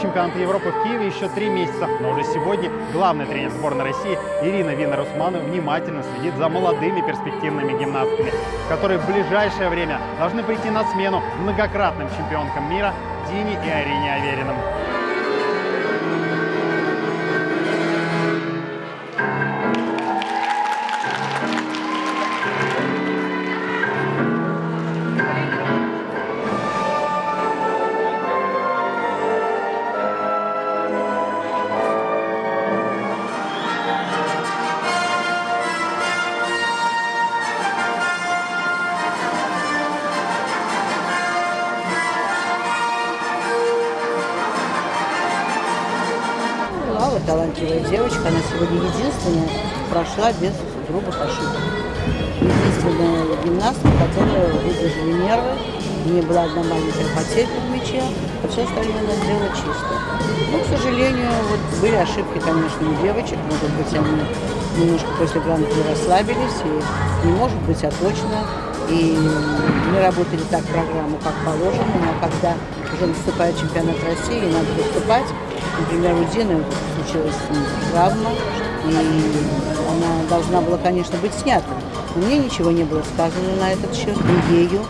Чемпионата Европы в Киеве еще три месяца, но уже сегодня главный тренер сборной России Ирина Винер-Усманова внимательно следит за молодыми перспективными гимнастками, которые в ближайшее время должны прийти на смену многократным чемпионкам мира Дине и Арине Авериным. Талантливая девочка, она сегодня единственная прошла без грубых ошибок. Единственная гимнастка, которая выдержала нервы, не была одна маленькая потеря в мяче, а все остальное она сделала чисто. Но, к сожалению, вот были ошибки, конечно, у девочек, может быть, они немножко после гран-при расслабились, и не может быть, а точно, и не работали так программу, как положено, но когда уже наступает чемпионат России, и надо выступать, Например, у Дины случилась травма, и она должна была, конечно, быть снята. Но мне ничего не было сказано на этот счет, ни ею,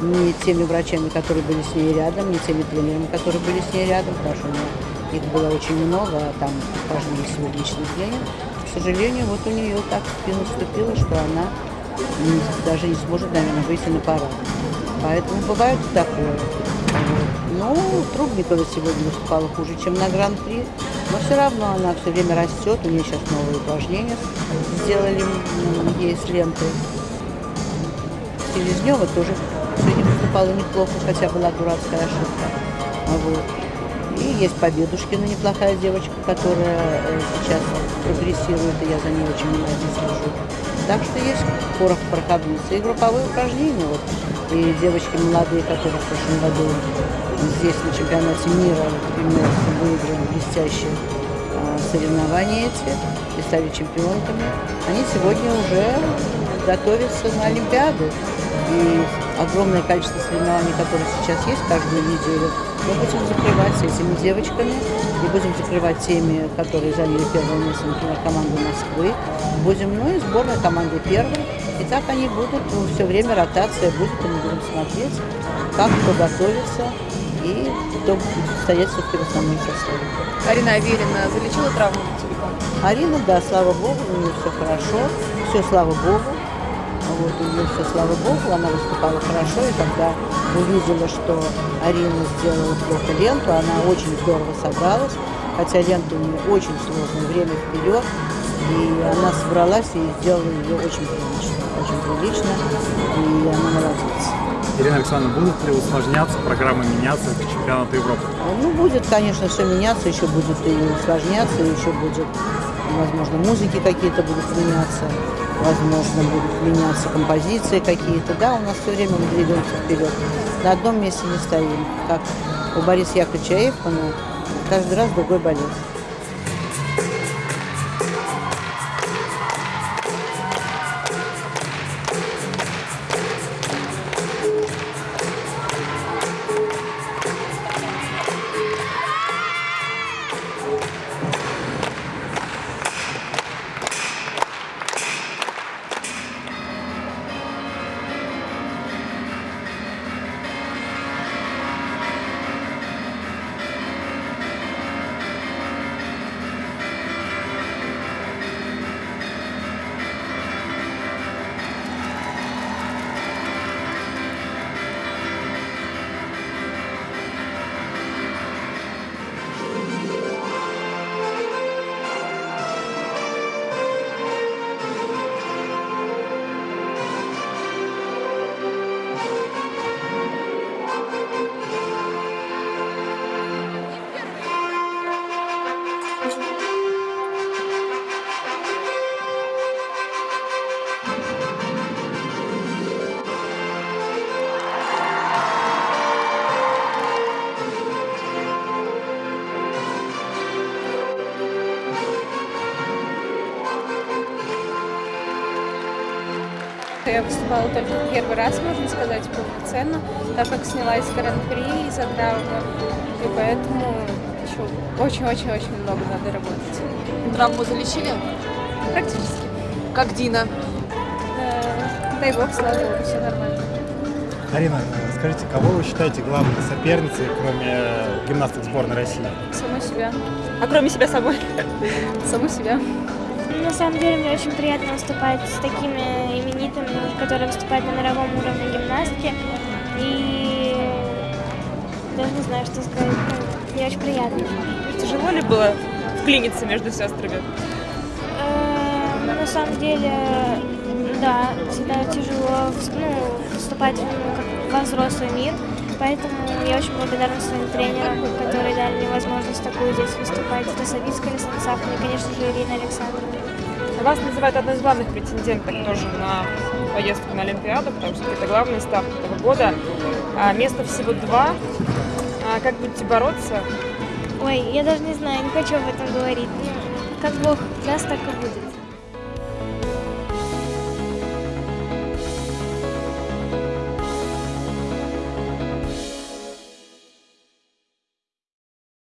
ни теми врачами, которые были с ней рядом, ни теми тренерами, которые были с ней рядом, потому что их было очень много, а там каждый есть свой личный тренер. К сожалению, вот у нее так спину вступило, что она даже не сможет, наверное, выйти на парад. Поэтому бывает такое. Ну, Трубникова сегодня выступала хуже, чем на Гран-при. Но все равно она все время растет. У нее сейчас новые упражнения сделали ей с лентой. Селезнева тоже сегодня выступала неплохо, хотя была дурацкая ошибка. Вот. И есть Победушкина, неплохая девочка, которая сейчас прогрессирует, и я за ней очень внимательно слежу. Так что есть порох проходницы и групповые упражнения. Вот. И девочки молодые, которые в прошлом году здесь на чемпионате мира, например, выиграли блестящие а, соревнования эти и стали чемпионками, они сегодня уже готовятся на Олимпиаду. И огромное количество соревнований, которые сейчас есть каждую неделю, мы будем закрывать этими девочками и будем закрывать теми, которые заняли первое место, например, команду Москвы. Будем, ну и сборная команды первой. И так они будут, ну, все время ротация будет, и мы будем смотреть, как кто готовится и кто будет стоять все-таки в основном составе. Арина Аверина залечила травму? Арина, да, слава богу, у нее все хорошо, все слава богу. Вот, у нее все, слава богу, она выступала хорошо, и когда увидела, что Арина сделала плохо ленту, она очень здорово собралась, хотя лента у нее очень сложное время вперед, и она собралась и сделала ее очень прилично, очень прилично, и она молодец. Ирина Александровна, будут ли усложняться программы меняться к чемпионату Европы? Ну, будет, конечно, все меняться, еще будет и усложняться, еще будет, возможно, музыки какие-то будут меняться, возможно, будут меняться композиции какие-то. Да, у нас все время мы двигаемся вперед. На одном месте не стоим. Как у Бориса Яковлевича Эйфмана, каждый раз другой болезнь. Я выступала только первый раз, можно сказать, полноценно, так как снялась гран-при из-за травмы. И поэтому еще очень-очень-очень много надо работать. Травму залечили? Практически. Как Дина? Э, Дай бог, слава богу, все нормально. Арина, скажите, кого вы считаете главной соперницей, кроме э, гимнасток сборной России? Саму себя. А кроме себя самой? Саму себя. На самом деле мне очень приятно выступать с такими именитыми, которые выступают на мировом уровне гимнастки. И даже не знаю, что сказать. Ну, Мне очень приятно. Тяжело ли было вклиниться между сестрами? Э, ну, На самом деле, да, всегда тяжело ну, вступать ну, во взрослый мир. Поэтому я очень благодарна своим тренерам, которые дали мне возможность такую здесь выступать. Это Савицкая, Александр Сахаров и, конечно же, Ирина Александровна. Вас называют одной из главных претенденток тоже на поездку на Олимпиаду, потому что это главный старт этого года. А, места всего два. А, как будете бороться? Ой, я даже не знаю, не хочу об этом говорить. Ну, как Бог даст, так и будет.